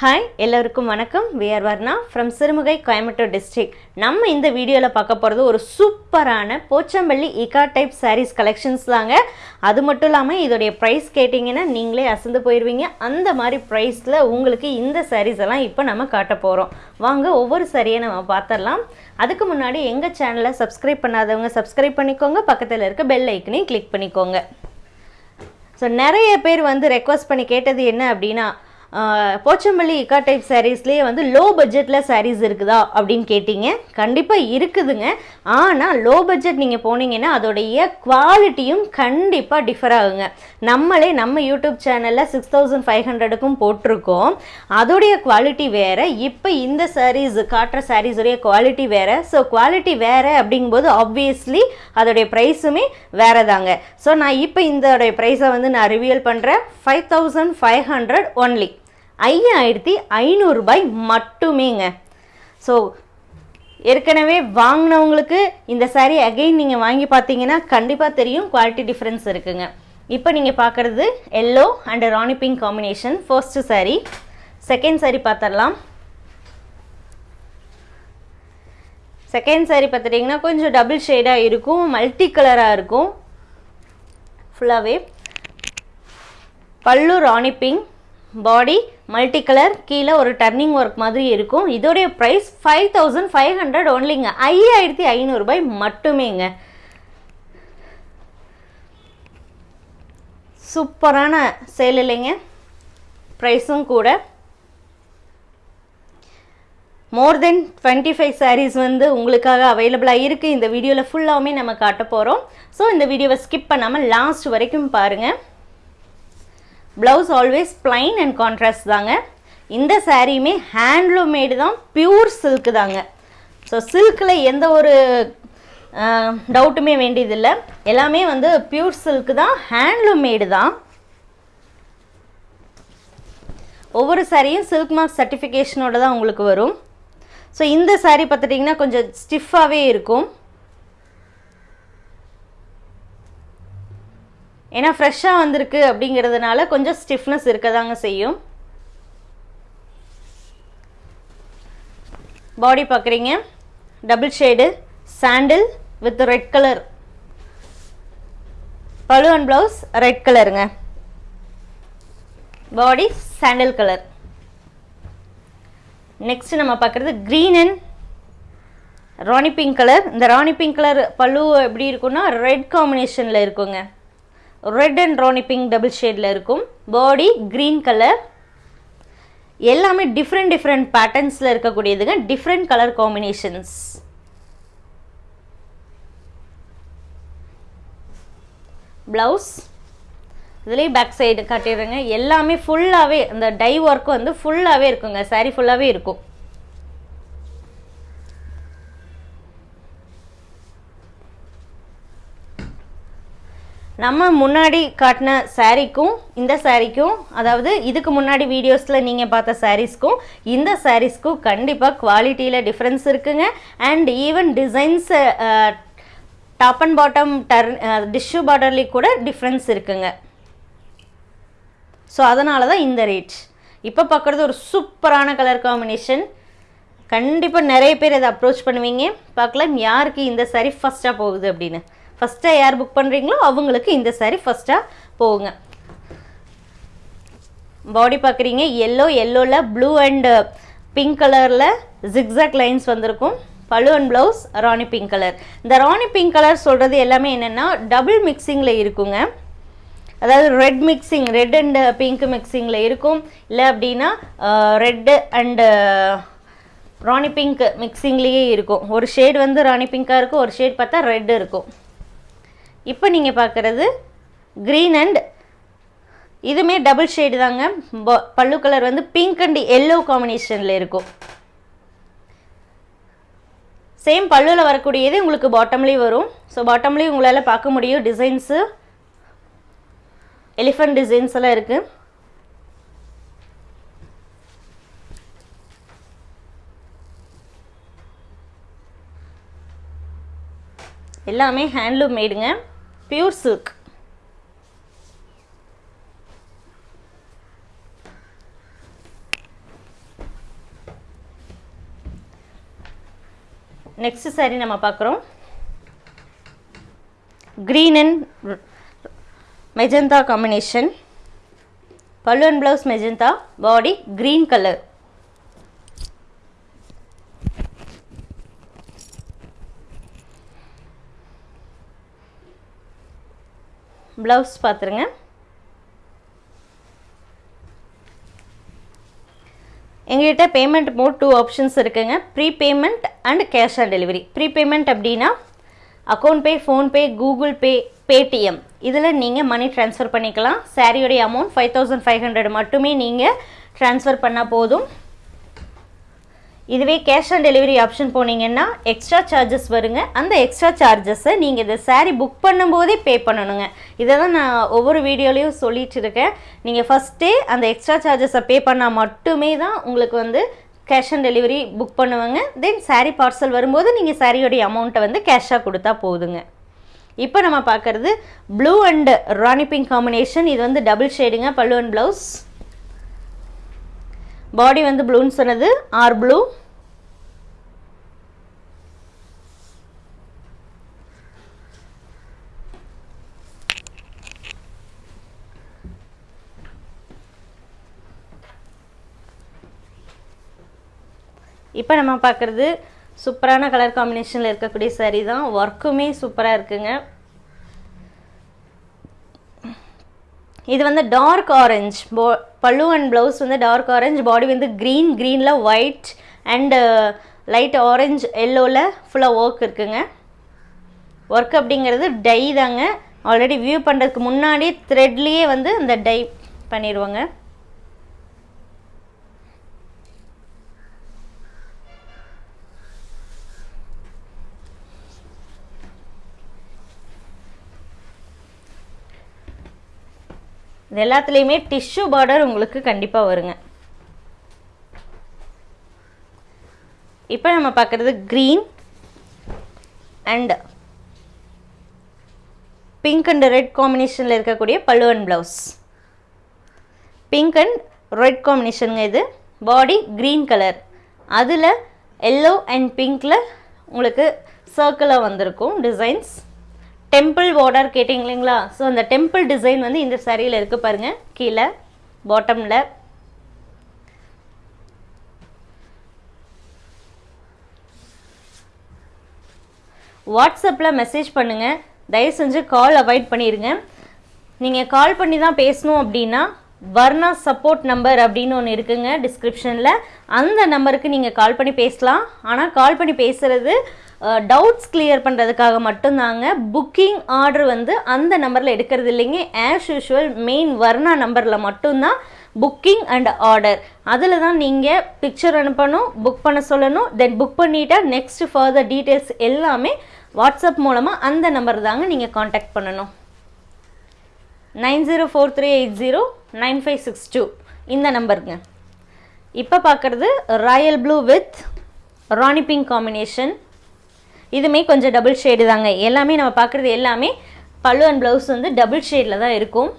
Hi எல்லோருக்கும் வணக்கம். We are Varna from Sirumugai Coimbatore district நம்ம இந்த வீடியோவில் பார்க்க போகிறது ஒரு சூப்பரான Pochampalli ikat type sarees collections தாங்க. அது மட்டும் இல்லாமல் இதோடைய ப்ரைஸ் கேட்டிங்கன்னா நீங்களே அசந்து போயிடுவீங்க அந்த மாதிரி ப்ரைஸில் உங்களுக்கு இந்த சாரீஸ் எல்லாம் இப்போ நம்ம காட்ட போகிறோம் வாங்க ஒவ்வொரு சரியை நம்ம பார்த்துடலாம் அதுக்கு முன்னாடி எங்கள் சேனலை சப்ஸ்கிரைப் பண்ணாதவங்க சப்ஸ்கிரைப் பண்ணிக்கோங்க. பக்கத்தில் இருக்க பெல் ஐக்கனையும் கிளிக் பண்ணிக்கோங்க. ஸோ நிறைய பேர் வந்து ரெக்வஸ்ட் பண்ணி கேட்டது என்ன அப்படின்னா போச்சம்பள்ளி இக்கா டைப் சாரீஸ்லேயே வந்து லோ பட்ஜெட்டில் சாரீஸ் இருக்குதா அப்படின்னு கேட்டிங்க. கண்டிப்பாக இருக்குதுங்க. ஆனால் லோ பட்ஜெட் நீங்கள் போனீங்கன்னா அதோடைய குவாலிட்டியும் கண்டிப்பாக டிஃபர் ஆகுங்க. நம்மளே நம்ம யூடியூப் சேனலில் சிக்ஸ் தௌசண்ட் ஃபைவ் ஹண்ட்ரடுக்கும் போட்டிருக்கோம். அதோடைய குவாலிட்டி வேறு. இப்போ இந்த சாரீஸ் காட்டுற சாரீஸுடைய குவாலிட்டி வேறு. ஸோ குவாலிட்டி வேறு அப்படிங்கும்போது ஆப்வியஸ்லி அதோடைய ப்ரைஸுமே வேறு தாங்க ஸோ நான் இப்போ இந்த ப்ரைஸை வந்து நான் ரிவியல் பண்ணுறேன் five thousand five hundred only ஐயாயிரத்தி ஐநூறுரூபாய் மட்டுமேங்க. ஸோ ஏற்கனவே வாங்கினவங்களுக்கு இந்த சாரீ அகைன் நீங்கள் வாங்கி பார்த்தீங்கன்னா கண்டிப்பாக தெரியும் குவாலிட்டி டிஃப்ரென்ஸ் இருக்குங்க. இப்போ நீங்கள் பார்க்குறது yellow and rani pink combination first saree second saree பார்த்துடலாம். செகண்ட் சாரீ பார்த்துட்டிங்கன்னா கொஞ்சம் டபுள் ஷேடாக இருக்கும் மல்டி கலராக இருக்கும் ஃபுல்லாகவே pallu rani pink body multi colour கீழே ஒரு டர்னிங் ஒர்க் மாதிரி இருக்கும். இதோடைய price five thousand five hundred ஒன்லிங்க ஐயாயிரத்தி ஐநூறுபாய் மட்டுமேங்க. சூப்பரான சேல் இல்லைங்க. ப்ரைஸும் கூட. More than twenty five sarees வந்து உங்களுக்காக அவைலபிளாக இருக்குது இந்த வீடியோவில் ஃபுல்லாகவுமே நம்ம காட்ட போகிறோம் ஸோ இந்த வீடியோவை ஸ்கிப் பண்ணாமல் லாஸ்ட் வரைக்கும் பாருங்கள் blouse always plain and contrast தாங்க. இந்த சாரியுமே ஹேண்ட்லூம் மேடு தான் பியூர் சில்க் தாங்க. ஸோ சில்கில் எந்த ஒரு டவுட்டுமே வேண்டியதில்லை. எல்லாமே வந்து பியூர் சில்க் தான் ஹேண்ட்லூம் மேடு தான். ஒவ்வொரு சாரியும் சில்க் மார்க் சர்டிஃபிகேஷனோட தான் உங்களுக்கு வரும். ஸோ இந்த saree பார்த்துட்டிங்கன்னா கொஞ்சம் ஸ்டிஃபாகவே இருக்கும். ஏன்னா ஃப்ரெஷ்ஷாக வந்திருக்கு அப்படிங்கிறதுனால கொஞ்சம் ஸ்டிஃப்னஸ் இருக்க தாங்க செய்யும் பாடி பார்க்குறீங்க double shade sandal with red colour pallu and blouse red கலருங்க பாடி சாண்டில் கலர் நெக்ஸ்ட் நம்ம பார்க்குறது green and rani pink colour இந்த ராணி பிங்க் கலர் பல்லு எப்படி இருக்குன்னா ரெட் காம்பினேஷனில் இருக்குங்க. Red and rani pink double ஷேடில் இருக்கும். பாடி க்ரீன் கலர் எல்லாமே டிஃப்ரெண்ட் டிஃப்ரெண்ட் பேட்டர்ன்ஸில் இருக்கக்கூடியதுங்க. டிஃப்ரெண்ட் கலர் காம்பினேஷன்ஸ் ப்ளவுஸ் இதுலேயும் பேக் சைடு காட்டிடுறேங்க. எல்லாமே ஃபுல்லாகவே அந்த டை ஒர்க்கு வந்து ஃபுல்லாகவே இருக்குங்க. Saree ஃபுல்லாகவே இருக்கும். நம்ம முன்னாடி காட்டின சாரீக்கும் இந்த சாரீக்கும் அதாவது இதுக்கு முன்னாடி வீடியோஸில் நீங்கள் பார்த்த சாரீஸ்க்கும் இந்த சாரீஸ்க்கும் கண்டிப்பாக குவாலிட்டியில் டிஃப்ரென்ஸ் இருக்குங்க. And even designs top and bottom turn tissue பார்டர்லேயும் கூட டிஃப்ரென்ஸ் இருக்குங்க. ஸோ அதனால தான் இந்த ரேட் இப்போ பார்க்குறது ஒரு சூப்பரான கலர் காம்பினேஷன் கண்டிப்பாக நிறைய பேர் இதை அப்ரோச் பண்ணுவீங்க. பார்க்கலாம் யாருக்கு இந்த saree ஃபஸ்ட்டாக போகுது அப்படின்னு. ஃபஸ்ட்டாக யார் புக் பண்ணுறீங்களோ அவங்களுக்கு இந்த சாரீ ஃபஸ்ட்டாக போகுங்க. பாடி பார்க்குறீங்க எல்லோ எல்லோவில் ப்ளூ அண்டு பிங்க் கலரில் ஜிக்ஸாக் லைன்ஸ் வந்திருக்கும். Pallu and blouse rani pink colour இந்த ராணி பிங்க் கலர் சொல்கிறது எல்லாமே என்னென்னா டபுள் மிக்சிங்கில் இருக்குங்க. அதாவது red mixing red and pink மிக்சிங்கில் இருக்கும். இல்லை அப்படின்னா ரெட்டு அண்டு ராணி பிங்க் மிக்சிங்லேயே இருக்கும். ஒரு ஷேட் வந்து ராணி பிங்காக இருக்கும் ஒரு ஷேட் பார்த்தா ரெட் இருக்கும். இப்போ நீங்கள் பார்க்குறது க்ரீன் அண்ட் இதுவுமே டபுள் ஷேடு தாங்க. ப- பல்லு கலர் வந்து பிங்க் அண்ட் எல்லோ காம்பினேஷனில் இருக்கும். சேம் பல்லுவில் வரக்கூடியது உங்களுக்கு பாட்டம்லேயும் வரும். ஸோ பாட்டம்லேயும் உங்களால் பார்க்க முடியும் டிசைன்ஸு எலிஃபண்ட் டிசைன்ஸ் எல்லாம் இருக்குது எல்லாமே ஹேண்ட்லூம் மேடுங்க பியூர் சில்க் நெக்ஸ்ட் சாரீ நம்ம பார்க்குறோம். Green and magenta combination pallu and blouse magenta body green colour blouse பார்த்துருங்க எங்கள்கிட்ட பேமெண்ட் மோட் டூ ஆப்ஷன்ஸ் இருக்குங்க. Pre payment and cash on delivery pre payment அப்படின்னா account pay PhonePe Google Pay Paytm இதில் நீங்கள் money transfer பண்ணிக்கலாம். சாரியோடைய amount five thousand five hundred மட்டுமே நீங்கள் transfer பண்ணால் போதும். இதுவே கேஷ் ஆன் டெலிவரி ஆப்ஷன் போனீங்கன்னா எக்ஸ்ட்ரா சார்ஜஸ் வருங்க. அந்த எக்ஸ்ட்ரா சார்ஜஸை நீங்கள் இந்த சாரீ புக் பண்ணும்போதே பே பண்ணணுங்க. இதை தான் நான் ஒவ்வொரு வீடியோலையும் சொல்லிட்டு இருக்கேன். நீங்கள் ஃபஸ்ட்டே அந்த எக்ஸ்ட்ரா சார்ஜஸை பே பண்ணால் மட்டுமே தான் உங்களுக்கு வந்து கேஷ் ஆன் டெலிவரி புக் பண்ணுவாங்க. தென் சாரீ பார்சல் வரும்போது நீங்கள் சாரியோடைய அமௌண்ட்டை வந்து கேஷாக கொடுத்தா போதுங்க. இப்போ நம்ம பார்க்குறது blue and rani pink combination இது வந்து டபுள் ஷேடுங்க பல்லு அண்ட் ப்ளவுஸ் பாடி வந்து ப்ளூன்னு சொன்னது. ஆர் ப்ளூ இப்போ நம்ம பார்க்குறது சூப்பரான கலர் காம்பினேஷனில் இருக்கக்கூடிய சரி தான். ஒர்க்குமே சூப்பராக இருக்குங்க. இது வந்து டார்க் ஆரஞ்ச் போ பல்லு அண்ட் ப்ளவுஸ் வந்து டார்க் ஆரஞ்ச் பாடி வந்து க்ரீன் க்ரீனில் ஒயிட் அண்டு லைட் ஆரஞ்ச் எல்லோவில் ஃபுல்லாக ஒர்க் இருக்குங்க. ஒர்க் அப்படிங்கிறது டை தாங்க. ஆல்ரெடி வியூ பண்ணுறதுக்கு முன்னாடி த்ரெட்லேயே வந்து அந்த டை பண்ணிடுவோங்க. இது எல்லாத்துலேயுமே டிஷ்யூ பார்டர் உங்களுக்கு கண்டிப்பாக வருங்க. இப்போ நம்ம பார்க்குறது green and pink and red காம்பினேஷனில் இருக்கக்கூடிய பல்லுவன் ப்ளவுஸ் பிங்க் அண்ட் ரெட் காம்பினேஷனுங்க இது பாடி க்ரீன் கலர் அதில் எல்லோ அண்ட் பிங்க்கில் உங்களுக்கு சர்க்கிளாக வந்திருக்கும் டிசைன்ஸ் டெம்பிள் பார்டர் கேட்டிங்க இல்லைங்களா ஸோ அந்த டெம்பிள் டிசைன் வந்து இந்த சரியில் இருக்குது பாருங்கள் கீழே பாட்டமில் வாட்ஸ்அப்பில் மெசேஜ் பண்ணுங்கள் தயவு செஞ்சு கால் அவாய்ட் பண்ணிடுங்க நீங்கள் கால் பண்ணி தான் பேசணும் அப்படின்னா வர்ணா சப்போர்ட் நம்பர் அப்படின்னு ஒன்று இருக்குங்க டிஸ்கிரிப்ஷனில் அந்த நம்பருக்கு நீங்கள் கால் பண்ணி பேசலாம். ஆனால் கால் பண்ணி பேசுகிறது டவுட்ஸ் கிளியர் பண்ணுறதுக்காக மட்டும்தாங்க. புக்கிங் ஆர்டர் வந்து அந்த நம்பரில் எடுக்கிறது இல்லைங்க. ஆஸ் யூஷுவல் மெயின் வர்ணா நம்பரில் மட்டும்தான் புக்கிங் அண்ட் ஆர்டர் அதில் தான் நீங்கள் பிக்சர் அனுப்பணும் புக் பண்ண சொல்லணும் தென் புக் பண்ணிட்டா நெக்ஸ்ட் ஃபர்தர் டீட்டெயில்ஸ் எல்லாமே வாட்ஸ்அப் மூலமாக அந்த நம்பர் தாங்க நீங்கள் காண்டாக்ட் பண்ணணும். Nine zero four three eight zero nine five six two. இந்த நம்பருங்க. இப்போ பார்க்குறது royal blue with rani pink combination இதுமே கொஞ்சம் டபுள் ஷேடு தாங்க. எல்லாமே நம்ம பார்க்குறது எல்லாமே பல்லு அண்ட் ப்ளவுஸ் வந்து டபுள் ஷேடில் தான் இருக்கும்.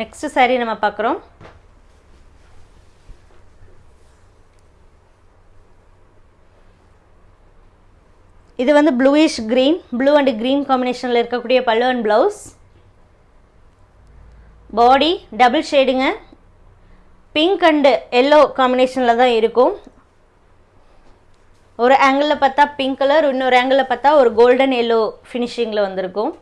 நெக்ஸ்ட் சாரி நம்ம பார்க்குறோம் இது வந்து bluish green blue and green காம்பினேஷனில் இருக்கக்கூடிய pallu and blouse body double ஷேடுங்க pink and yellow காம்பினேஷனில் தான் இருக்கும். ஒரு ஆங்கிளில் பார்த்தா பிங்க் கலர் இன்னொரு ஆங்கிளில் பார்த்தா ஒரு கோல்டன் எல்லோ ஃபினிஷிங்கில் வந்திருக்கும்.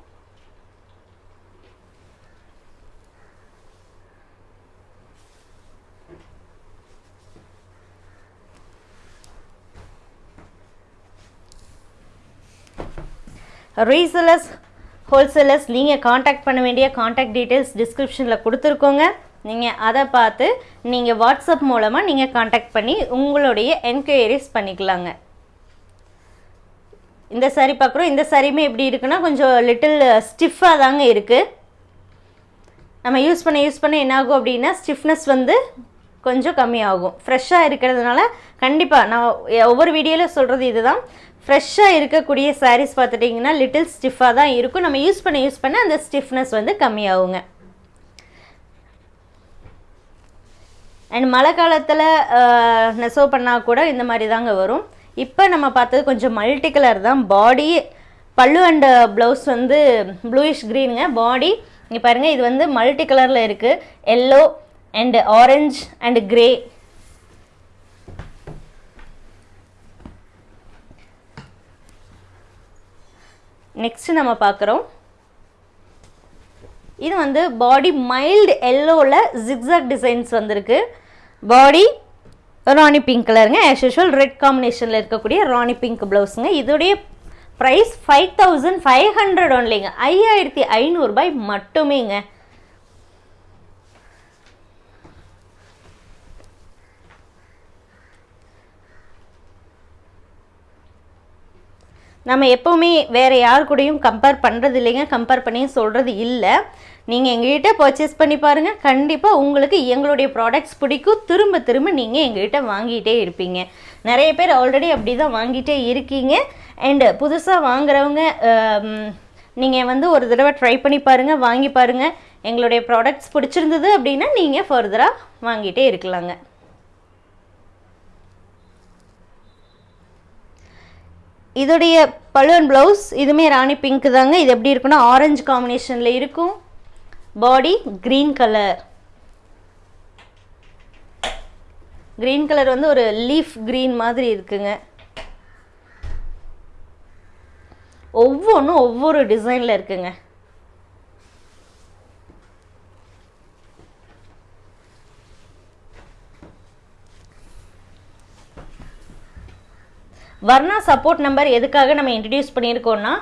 ரீசேலர்ஸ் ஹோல்சேலர்ஸ் நீங்கள் காண்டாக்ட் பண்ண வேண்டிய காண்டாக்ட் டீட்டெயில்ஸ் டிஸ்கிரிப்ஷனில் கொடுத்துருக்கோங்க. நீங்கள் அதை பார்த்து நீங்கள் வாட்ஸ்அப் மூலமாக நீங்கள் காண்டாக்ட் பண்ணி உங்களுடைய என்கொயரிஸ் பண்ணிக்கலாங்க. இந்த சாரி பார்க்குறோம். இந்த சாரியுமே எப்படி இருக்குன்னா கொஞ்சம் லிட்டில் ஸ்டிஃபாக தாங்க இருக்குது நம்ம யூஸ் பண்ண யூஸ் பண்ண என்னாகும் அப்படின்னா ஸ்டிஃப்னஸ் வந்து கொஞ்சம் கம்மியாகும். ஃப்ரெஷ்ஷாக இருக்கிறதுனால கண்டிப்பாக நான் ஒவ்வொரு வீடியோவில் சொல்கிறது இதுதான். ஃப்ரெஷ்ஷாக இருக்கக்கூடிய சாரீஸ் பார்த்துட்டிங்கன்னா லிட்டில் ஸ்டிஃபாக தான் இருக்கும். நம்ம யூஸ் பண்ண யூஸ் பண்ண அந்த ஸ்டிஃப்னஸ் வந்து கம்மியாகுங்க. அண்ட் மழை காலத்தில் நெசவு பண்ணால் கூட இந்த மாதிரி தாங்க வரும். இப்போ நம்ம பார்த்தது கொஞ்சம் மல்டி கலர் தான். பாடி பல்லு அண்ட் ப்ளவுஸ் வந்து ப்ளூயிஷ் க்ரீனுங்க பாடி இங்கே பாருங்கள் இது வந்து மல்டி கலரில் இருக்குது yellow and orange and grey next நம்ம பார்க்குறோம். இது வந்து பாடி மைல்டு எல்லோவில் ஜிக்ஸாக் டிசைன்ஸ் வந்திருக்கு. பாடி ராணி பிங்க் கலருங்க ஆஸ் யூஷுவல் ரெட் காம்பினேஷனில் இருக்கக்கூடிய ராணி பிங்க் ப்ளவுஸுங்க இதோடைய price five thousand five hundred ஒன்லிங்க ஐயாயிரத்தி ஐநூறுபாய் மட்டுமேங்க. நம்ம எப்போவுமே வேறு யார் கூடயும் கம்பேர் பண்ணுறது இல்லைங்க கம்பேர் பண்ணியும் சொல்கிறது இல்லை. நீங்கள் எங்ககிட்ட பர்ச்சேஸ் பண்ணி பாருங்கள் கண்டிப்பாக உங்களுக்கு எங்களுடைய ப்ராடக்ட்ஸ் பிடிக்கும். திரும்ப திரும்ப நீங்கள் எங்ககிட்ட வாங்கிட்டே இருப்பீங்க. நிறைய பேர் ஆல்ரெடி அப்படி தான் வாங்கிட்டே இருக்கீங்க. அண்டு புதுசாக வாங்குறவங்க நீங்கள் வந்து ஒரு தடவை ட்ரை பண்ணி பாருங்கள் வாங்கி பாருங்கள் எங்களுடைய ப்ராடக்ட்ஸ் பிடிச்சிருந்தது அப்படின்னா நீங்கள் ஃபர்தராக வாங்கிட்டே இருக்கலாங்க. இதோடைய பலூன் ப்ளவுஸ் இதுவுமே ராணி பிங்க் தாங்க. இது எப்படி இருக்குன்னா ஆரஞ்சு காம்பினேஷனில் இருக்கும். Body green colour green colour வந்து ஒரு லீஃப் க்ரீன் மாதிரி இருக்குங்க. ஒவ்வொன்றும் ஒவ்வொரு டிசைனில் இருக்குங்க. வர்ணா சப்போர்ட் நம்பர் எதுக்காக நம்ம இன்ட்ரடியூஸ் பண்ணியிருக்கோம்னா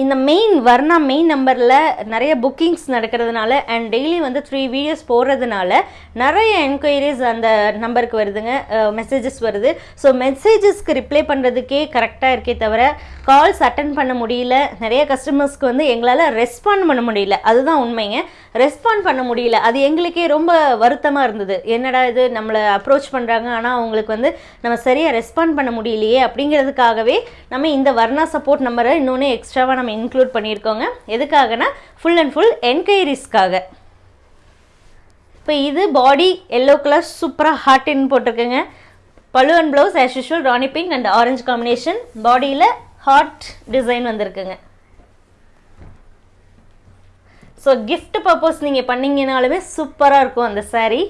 இந்த மெயின் வர்ணா மெயின் நம்பரில் நிறைய புக்கிங்ஸ் நடக்கிறதுனால அண்ட் டெய்லி வந்து த்ரீ வீடியோஸ் போடுறதுனால நிறைய என்கொயரிஸ் அந்த நம்பருக்கு வருதுங்க. மெசேஜஸ் வருது. ஸோ மெசேஜஸ்க்கு ரிப்ளை பண்ணுறதுக்கே கரெக்டாக இருக்கே தவிர கால்ஸ் அட்டன் பண்ண முடியல. நிறைய கஸ்டமர்ஸ்க்கு வந்து எங்களால் ரெஸ்பாண்ட் பண்ண முடியல. அதுதான் உண்மைங்க. ரெஸ்பாண்ட் பண்ண முடியல. அது எங்களுக்கே ரொம்ப வருத்தமாக இருந்தது. என்னடா இது? நம்மளை அப்ரோச் பண்ணுறாங்க ஆனால் அவங்களுக்கு வந்து நம்ம சரியாக ரெஸ்பாண்ட் பண்ண முடியலையே அப்படிங்கிறதுக்காகவே நம்ம இந்த வர்ணா சப்போர்ட் நம்பரை இன்னொன்று எக்ஸ்ட்ராவாக நம்ம இன்க்ளூட் பண்ணியிருக்கோங்க. எதுக்காகனா ஃபுல் அண்ட் ஃபுல் என்கொயரிஸ்க்காக இப்போ இது பாடி எல்லோ கலர் சூப்பராக ஹாட்டின்னு போட்டிருக்குங்க. Pallu and blouse as usual rani pink and orange combination பாடியில் ஹார்ட் டிசைன் வந்திருக்குங்க. ஸோ கிஃப்ட் பர்பஸ் நீங்கள் பண்ணீங்கனாலுமே சூப்பராக இருக்கும் அந்த சாரீ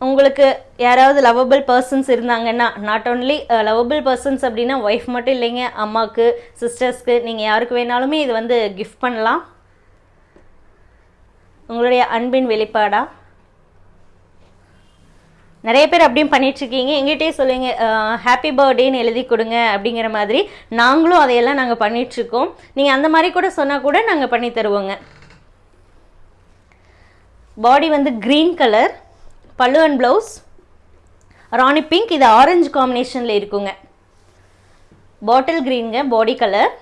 உங்களுக்கு யாராவது லவபிள் பர்சன்ஸ் இருந்தாங்கன்னா நாட் ஓன்லி லவபிள் பர்சன்ஸ் அப்படின்னா ஒய்ஃப் மட்டும் இல்லைங்க அம்மாவுக்கு சிஸ்டர்ஸ்க்கு நீங்கள் யாருக்கு வேணாலுமே இது வந்து கிஃப்ட் பண்ணலாம். உங்களுடைய அன்பின் வெளிப்பாடாக நிறைய பேர் அப்படியும் பண்ணிகிட்ருக்கீங்க எங்கிட்டே சொல்லுங்க ஹாப்பி பர்த்டேன்னு எழுதி கொடுங்க அப்படிங்கிற மாதிரி. நாங்களும் அதையெல்லாம் நாங்கள் பண்ணிகிட்ருக்கோம் நீங்கள் அந்த மாதிரி கூட சொன்னால் கூட நாங்கள் பண்ணி தருவோங்க. பாடி வந்து green colour pallu and blouse rani pink இது ஆரஞ்சு காம்பினேஷனில் இருக்குங்க. பாட்டில் க்ரீனுங்க பாடி கலர்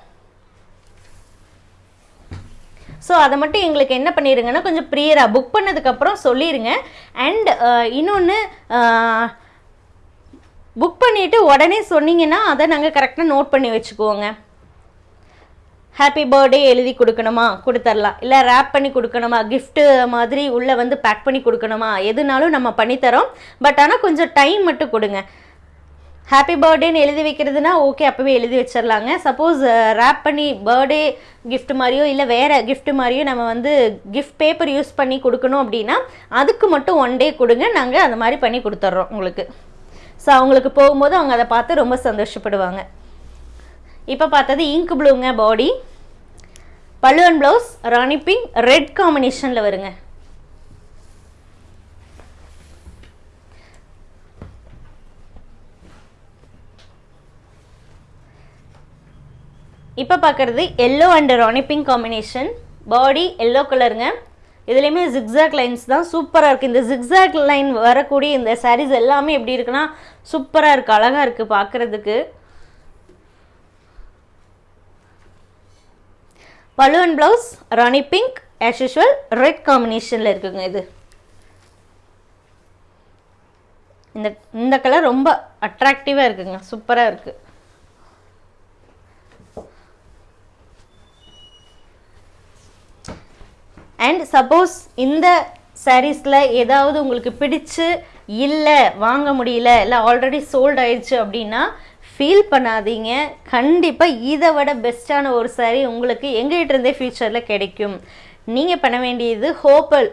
ஸோ அதை மட்டும் எங்களுக்கு என்ன பண்ணிடுங்கன்னா கொஞ்சம் ப்ரியராக புக் பண்ணதுக்கப்புறம் சொல்லிடுங்க அண்ட் இன்னொன்று புக் பண்ணிவிட்டு உடனே சொன்னீங்கன்னா அதை நாங்கள் கரெக்டாக நோட் பண்ணி வச்சுக்குவோங்க. ஹாப்பி பர்த்டே எழுதி கொடுக்கணுமா? கொடுத்துர்லாம் இல்லை ரேப் பண்ணி கொடுக்கணுமா? கிஃப்ட்டு மாதிரி உள்ளே வந்து பேக் பண்ணி கொடுக்கணுமா? எதுனாலும் நம்ம பண்ணித்தரோம். பட் ஆனால் கொஞ்சம் டைம் மட்டும் கொடுங்க. ஹாப்பி பர்த்டேன்னு எழுதி வைக்கிறதுனா ஓகே அப்போவே எழுதி வச்சிடலாங்க சப்போஸ் ரேப் uh, பண்ணி பர்த்டே கிஃப்ட் மாதிரியோ இல்லை வேறு கிஃப்ட் மாதிரியோ நம்ம வந்து கிஃப்ட் பேப்பர் யூஸ் பண்ணி கொடுக்கணும் அப்படின்னா அதுக்கு மட்டும் ஒன் டே கொடுங்க. நாங்கள் அந்த மாதிரி பண்ணி கொடுத்துட்றோம் உங்களுக்கு. ஸோ அவங்களுக்கு போகும்போது அவங்க அதை பார்த்து ரொம்ப சந்தோஷப்படுவாங்க. இப்போ பார்த்தது இங்க் ப்ளூங்க பாடி பல்லுவன் ப்ளவுஸ் ராணி பிங்க் ரெட் காம்பினேஷனில் வருங்க. இப்போ பார்க்குறது yellow and rani pink combination body yellow கலருங்க இதுலேயுமே ஜிக்ஸாக் லைன்ஸ் தான் சூப்பராக இருக்குது இந்த ஜிக்ஸாக் லைன் வரக்கூடிய இந்த சாரீஸ் எல்லாமே எப்படி இருக்குன்னா சூப்பராக இருக்குது அழகாக இருக்குது பார்க்குறதுக்கு. பலுவன் blouse rani pink as usual red காம்பினேஷனில் இருக்குங்க இது. இந்த இந்த கலர் ரொம்ப அட்ராக்டிவாக இருக்குங்க சூப்பராக இருக்குது அண்ட் சப்போஸ் இந்த சாரீஸில் ஏதாவது உங்களுக்கு பிடிச்சு இல்லை வாங்க முடியல இல்லை ஆல்ரெடி சோல்ட் ஆயிடுச்சு அப்படின்னா ஃபீல் பண்ணாதீங்க. கண்டிப்பாக இதை விட பெஸ்ட்டான ஒரு saree உங்களுக்கு எங்ககிட்ட இருந்தே ஃப்யூச்சரில் கிடைக்கும். நீங்கள் பண்ண வேண்டியது ஹோப்பல்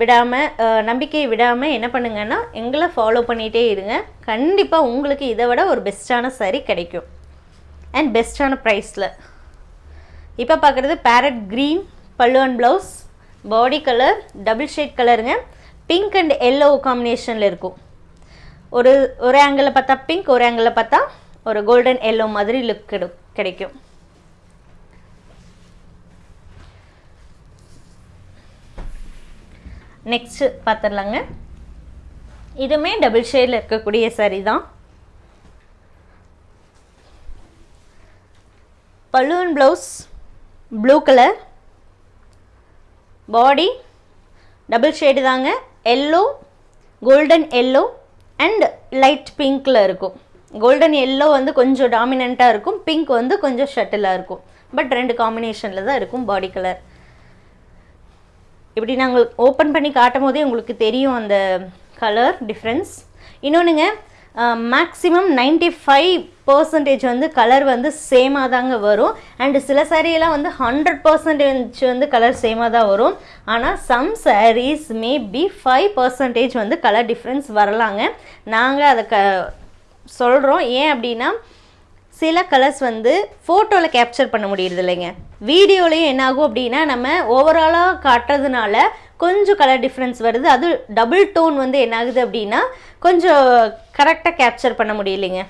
விடாமல் நம்பிக்கையை விடாமல் என்ன பண்ணுங்கன்னா எங்களை ஃபாலோ பண்ணிகிட்டே இருங்க. கண்டிப்பாக உங்களுக்கு இதை விட ஒரு பெஸ்ட்டான saree கிடைக்கும். அண்ட் பெஸ்ட்டான ப்ரைஸில் இப்போ பார்க்குறது parrot green pallu and blouse body colour double shade கலருங்க பிங்க் அண்ட் எல்லோ காம்பினேஷனில் இருக்கும். ஒரு ஒரு ஆங்கிளில் பார்த்தா பிங்க் ஒரு ஆங்கிளில் பார்த்தா ஒரு கோல்டன் எல்லோ மாதிரி லுக் கிடைக்கும். நெக்ஸ்ட்டு பார்த்துடலாங்க இதுவுமே டபுள் ஷேடில் இருக்கக்கூடிய சரி தான். Balloon blouse blue colour body double shade தாங்க yellow golden yellow and light பிங்க்கில் இருக்கும். கோல்டன் எல்லோ வந்து கொஞ்சம் டாமினண்ட்டாக இருக்கும். பிங்க் வந்து கொஞ்சம் ஷட்டிலாக இருக்கும். பட் ரெண்டு காம்பினேஷனில் தான் இருக்கும் பாடி கலர் இப்படி நாங்கள் ஓப்பன் பண்ணி காட்டும் போதே உங்களுக்கு தெரியும் அந்த கலர் டிஃப்ரென்ஸ் இன்னொன்றுங்க மேக்ஸிமம் நைன்டி ஃபைவ் பர்சன்டேஜ் வந்து கலர் வந்து சேமாக தாங்க வரும். அண்டு சில சாரியெல்லாம் வந்து ஹண்ட்ரட் பர்சன்டேஜ் வந்து கலர் சேமாக தான் வரும். ஆனால் some sarees may be five percentage வந்து கலர் டிஃப்ரென்ஸ் வரலாங்க. நாங்கள் அதை க சொல்கிறோம் ஏன் அப்படின்னா சில கலர்ஸ் வந்து ஃபோட்டோவில் கேப்சர் பண்ண முடியறது இல்லைங்க வீடியோலையும் என்னாகும் அப்படின்னா நம்ம ஓவராலாக காட்டுறதுனால கொஞ்சம் கலர் டிஃப்ரென்ஸ் வருது. அது டபுள் டோன் வந்து என்னாகுது அப்படின்னா கொஞ்சம் கரெக்டாக கேப்சர் பண்ண முடியலைங்க.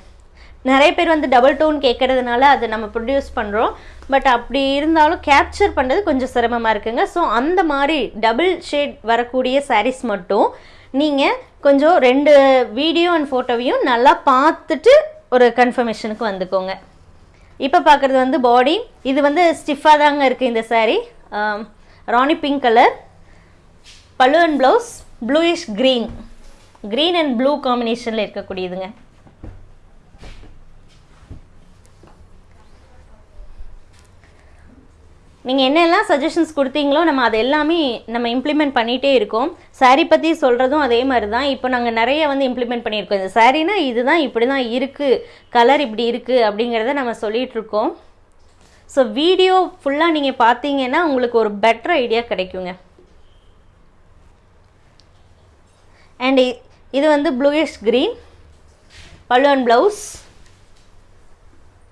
நிறைய பேர் வந்து டபுள் டோன் கேட்குறதுனால அதை நம்ம ப்ரொடியூஸ் பண்ணுறோம் பட் அப்படி இருந்தாலும் கேப்சர் பண்ணுறது கொஞ்சம் சிரமமாக இருக்குங்க. ஸோ அந்த மாதிரி டபுள் ஷேட் வரக்கூடிய சாரீஸ் மட்டும் நீங்கள் கொஞ்சம் ரெண்டு வீடியோ அண்ட் ஃபோட்டோவையும் நல்லா பார்த்துட்டு ஒரு கன்ஃபர்மேஷனுக்கு வந்துக்கோங்க. இப்போ பார்க்குறது வந்து பாடி இது வந்து ஸ்டிஃபாக தாங்க இருக்குது இந்த saree rani pink colour pallu and blouse bluish green green and blue காம்பினேஷனில் இருக்கக்கூடியதுங்க. நீங்கள் என்னெல்லாம் சஜஷன்ஸ் கொடுத்தீங்களோ நம்ம அது எல்லாமே நம்ம இம்ப்ளிமெண்ட் பண்ணிகிட்டே இருக்கோம். சாரீ பற்றி சொல்கிறதும் அதே மாதிரி தான் இப்போ நாங்கள் நிறைய வந்து இம்ப்ளிமெண்ட் பண்ணியிருக்கோம். இந்த சாரீனா இதுதான் இப்படி தான் இருக்குது கலர் இப்படி இருக்குது அப்படிங்கிறத நம்ம சொல்லிகிட்ருக்கோம் ஸோ வீடியோ ஃபுல்லாக நீங்கள் பார்த்தீங்கன்னா உங்களுக்கு ஒரு பெட்டர் ஐடியா கிடைக்குங்க. அண்ட் இது வந்து bluish green pallu and blouse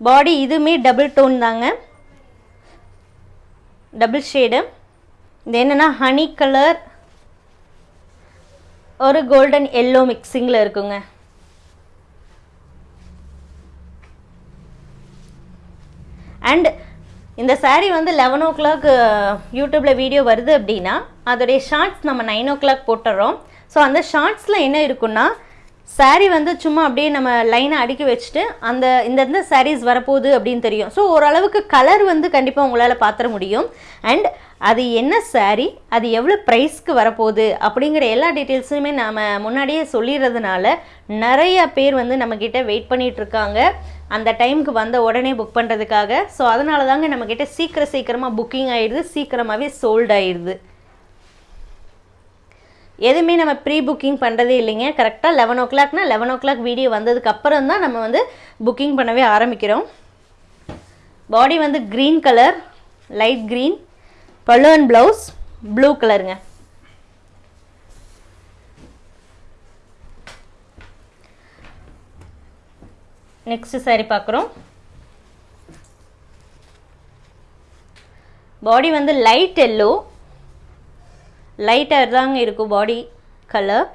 body இதுவுமே டபுள் டோன் தாங்க. டபுள் ஷேடு இது என்னென்னா ஹனி கலர் ஒரு கோல்டன் எல்லோ மிக்சிங்கில் இருக்குங்க. அண்ட் இந்த சாரீ வந்து லெவன் ஓ கிளாக் யூடியூப்பில் வீடியோ வருது அப்படின்னா அதோடைய ஷார்ட்ஸ் நம்ம நைன் ஓ கிளாக் போட்டுறோம். ஸோ அந்த ஷார்ட்ஸில் என்ன இருக்குன்னா சாரீ வந்து சும்மா அப்படியே நம்ம லைனை அடுக்கி வச்சுட்டு அந்த இந்த இந்த sarees வரப்போகுது அப்படின்னு தெரியும். ஸோ ஓரளவுக்கு கலர் வந்து கண்டிப்பாக உங்களால் பார்த்துட முடியும். அண்ட் அது என்ன சாரீ அது எவ்வளோ ப்ரைஸ்க்கு வரப்போகுது அப்படிங்கிற எல்லா டீட்டெயில்ஸுமே நாம் முன்னாடியே சொல்லிடுறதுனால நிறைய பேர் வந்து நம்மக்கிட்ட வெயிட் பண்ணிகிட்ருக்காங்க அந்த டைமுக்கு வந்த உடனே புக் பண்ணுறதுக்காக ஸோ அதனால தாங்க நம்மக்கிட்ட சீக்கிரம் சீக்கிரமாக புக்கிங் ஆகிடுது சீக்கிரமாகவே சோல்ட் ஆயிடுது. எதுவுமே நம்ம ப்ரீ புக்கிங் பண்ணுறதே இல்லைங்க. கரெக்டாக லெவன் ஓ கிளாக்னால் லெவன் ஓ கிளாக் வீடியோ வந்ததுக்கு அப்புறம் தான் நம்ம வந்து புக்கிங் பண்ணவே ஆரம்பிக்கிறோம். பாடி வந்து green colour light green pallu and blouse blue கலருங்க நெக்ஸ்ட் சாரி பார்க்குறோம். பாடி வந்து லைட் எல்லோ லைட்டாக தாங்க இருக்கும் body colour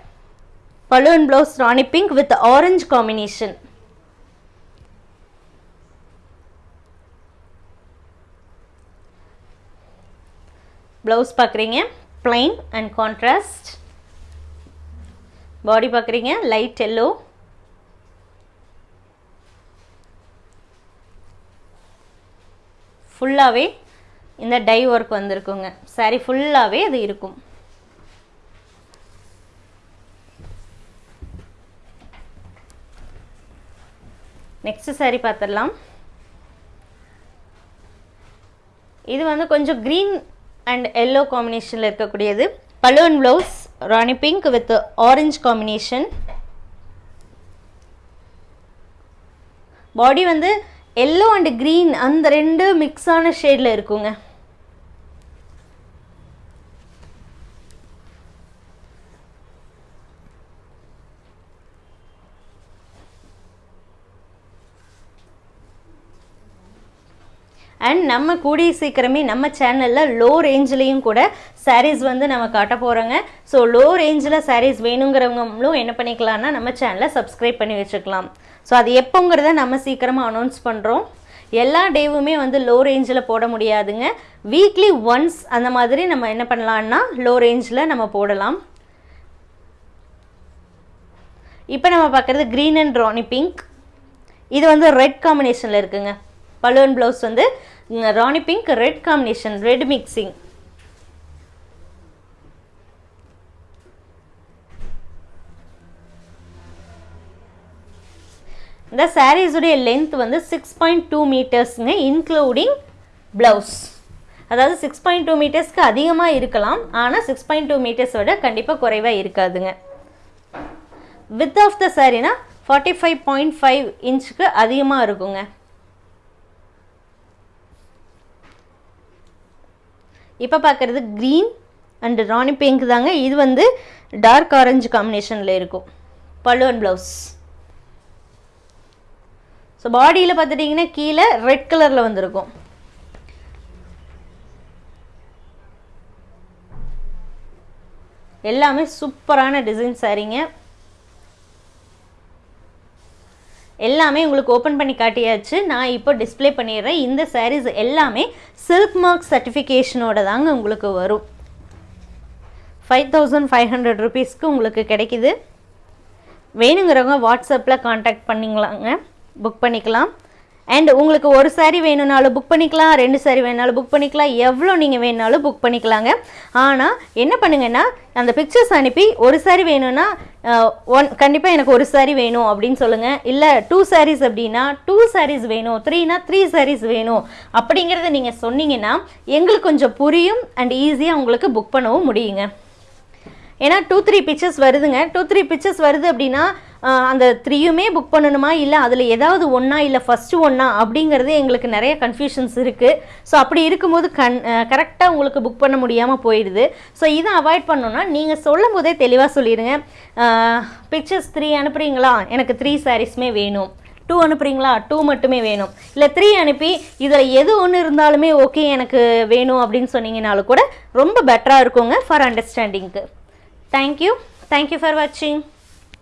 balloon blouse rani pink with orange combination blouse பார்க்குறீங்க. பிளைன் அண்ட் கான்ட்ராஸ்ட் பாடி பார்க்குறீங்க. லைட் எல்லோ ஃபுல்லாகவே இந்த டை ஒர்க் வந்திருக்குங்க. சாரி ஃபுல்லாகவே அது இருக்கும். நெக்ஸ்ட் சாரீ பார்த்துடலாம் இது வந்து கொஞ்சம் க்ரீன் அண்ட் எல்லோ காம்பினேஷனில் இருக்கக்கூடியது. Balloon blouse rani pink with orange combination body வந்து எல்லோ அண்ட் க்ரீன் அந்த ரெண்டு மிக்ஸான ஷேடில் இருக்குங்க. அண்ட் நம்ம கூடிய சீக்கிரமே நம்ம சேனலில் லோ ரேஞ்சிலையும் கூட சாரீஸ் வந்து நம்ம காட்ட போகிறோங்க ஸோ லோ ரேஞ்சில் சாரீஸ் வேணுங்கிறவங்களும் என்ன பண்ணிக்கலாம்னா நம்ம சேனலை சப்ஸ்கிரைப் பண்ணி வச்சுக்கலாம். ஸோ அது எப்போங்கிறத நம்ம சீக்கிரமாக அனௌன்ஸ் பண்ணுறோம் எல்லா டேவுமே வந்து லோ ரேஞ்சில் போட முடியாதுங்க. வீக்லி ஒன்ஸ் அந்த மாதிரி நம்ம என்ன பண்ணலான்னா லோ ரேஞ்சில் நம்ம போடலாம். இப்போ நம்ம பார்க்குறது க்ரீன் அண்ட் ராணி பிங்க் இது வந்து ரெட் காம்பினேஷனில் இருக்குங்க. பலூன் ப்ளவுஸ் வந்து rani pink red combination red mixing இந்த சாரீஸுடைய லென்த் வந்து சிக்ஸ் பாயிண்ட் டூ மீட்டர்ஸுங்க இன்க்ளூடிங் ப்ளவுஸ் அதாவது சிக்ஸ் பாயிண்ட் டூ மீட்டர்ஸ்க்கு அதிகமாக இருக்கலாம் ஆனால் சிக்ஸ் பாயிண்ட் டூ மீட்டர்ஸ் விட கண்டிப்பாக குறைவாக இருக்காதுங்க. வித் ஆஃப் த சாரீனா ஃபார்ட்டி ஃபைவ் பாயிண்ட் ஃபைவ் இன்ச்சுக்கு அதிகமாக இருக்குங்க. இப்போ பார்க்குறது க்ரீன் அண்டு ராணி பிங்க் தாங்க. இது வந்து டார்க் ஆரஞ்சு காம்பினேஷனில் இருக்கும். பல்லுவன் ப்ளவுஸ் ஸோ பாடியில் பார்த்துட்டிங்கன்னா கீழே ரெட் கலரில் வந்திருக்கும். எல்லாமே சூப்பரான டிசைன் சாரீங்க எல்லாமே உங்களுக்கு ஓப்பன் பண்ணி காட்டியாச்சு. நான் இப்போ டிஸ்ப்ளே பண்ணிடுறேன். இந்த சாரீஸ் எல்லாமே சில்க் மார்க் சர்டிஃபிகேஷனோட தாங்க உங்களுக்கு வரும். ஃபைவ் தௌசண்ட் ஃபைவ் ஹண்ட்ரட் ருபீஸ்க்கு உங்களுக்கு கிடைக்கிது. வேணுங்கிறவங்க வாட்ஸ்அப்பில் காண்டாக்ட் பண்ணிங்களாங்க புக் பண்ணிக்கலாம். அண்ட் உங்களுக்கு ஒரு saree வேணும்னாலும் புக் பண்ணிக்கலாம் ரெண்டு saree வேணுனாலும் புக் பண்ணிக்கலாம் எவ்வளோ நீங்கள் வேணுனாலும் புக் பண்ணிக்கலாங்க. ஆனால் என்ன பண்ணுங்கன்னா அந்த பிக்சர்ஸ் அனுப்பி ஒரு saree வேணும்னா ஒன் கண்டிப்பாக எனக்கு ஒரு saree வேணும் அப்படின்னு சொல்லுங்கள் இல்லை டூ சாரீஸ் அப்படின்னா டூ சாரீஸ் வேணும். த்ரீனா த்ரீ சாரீஸ் வேணும். அப்படிங்கிறத நீங்கள் சொன்னீங்கன்னா எங்களுக்கு கொஞ்சம் புரியும் அண்ட் ஈஸியாக உங்களுக்கு புக் பண்ணவும் முடியுங்க. ஏன்னா டூ த்ரீ பிக்சர்ஸ் வருதுங்க. டூ த்ரீ பிக்சர்ஸ் வருது அப்படின்னா அந்த த்ரீயுமே புக் பண்ணணுமா? இல்லை அதில் ஏதாவது ஒன்றா இல்லை ஃபஸ்ட்டு ஒன்றா அப்படிங்கிறது எங்களுக்கு நிறைய கன்ஃபியூஷன்ஸ் இருக்குது ஸோ அப்படி இருக்கும்போது கண் கரெக்டாக உங்களுக்கு புக் பண்ண முடியாமல் போயிடுது. ஸோ இதை அவாய்ட் பண்ணணும்னா நீங்கள் சொல்லும் போதே தெளிவாக சொல்லிடுங்க பிக்சர்ஸ் த்ரீ அனுப்புகிறீங்களா எனக்கு த்ரீ சாரீஸ்மே வேணும். டூ அனுப்புறீங்களா? டூ மட்டுமே வேணும். இல்லை த்ரீ அனுப்பி இதில் எது ஒன்று இருந்தாலுமே ஓகே எனக்கு வேணும் அப்படின்னு சொன்னீங்கனாலும் கூட ரொம்ப பெட்டராக இருக்குங்க ஃபார் அண்டர்ஸ்டாண்டிங்க்கு Thank you. Thank you for watching.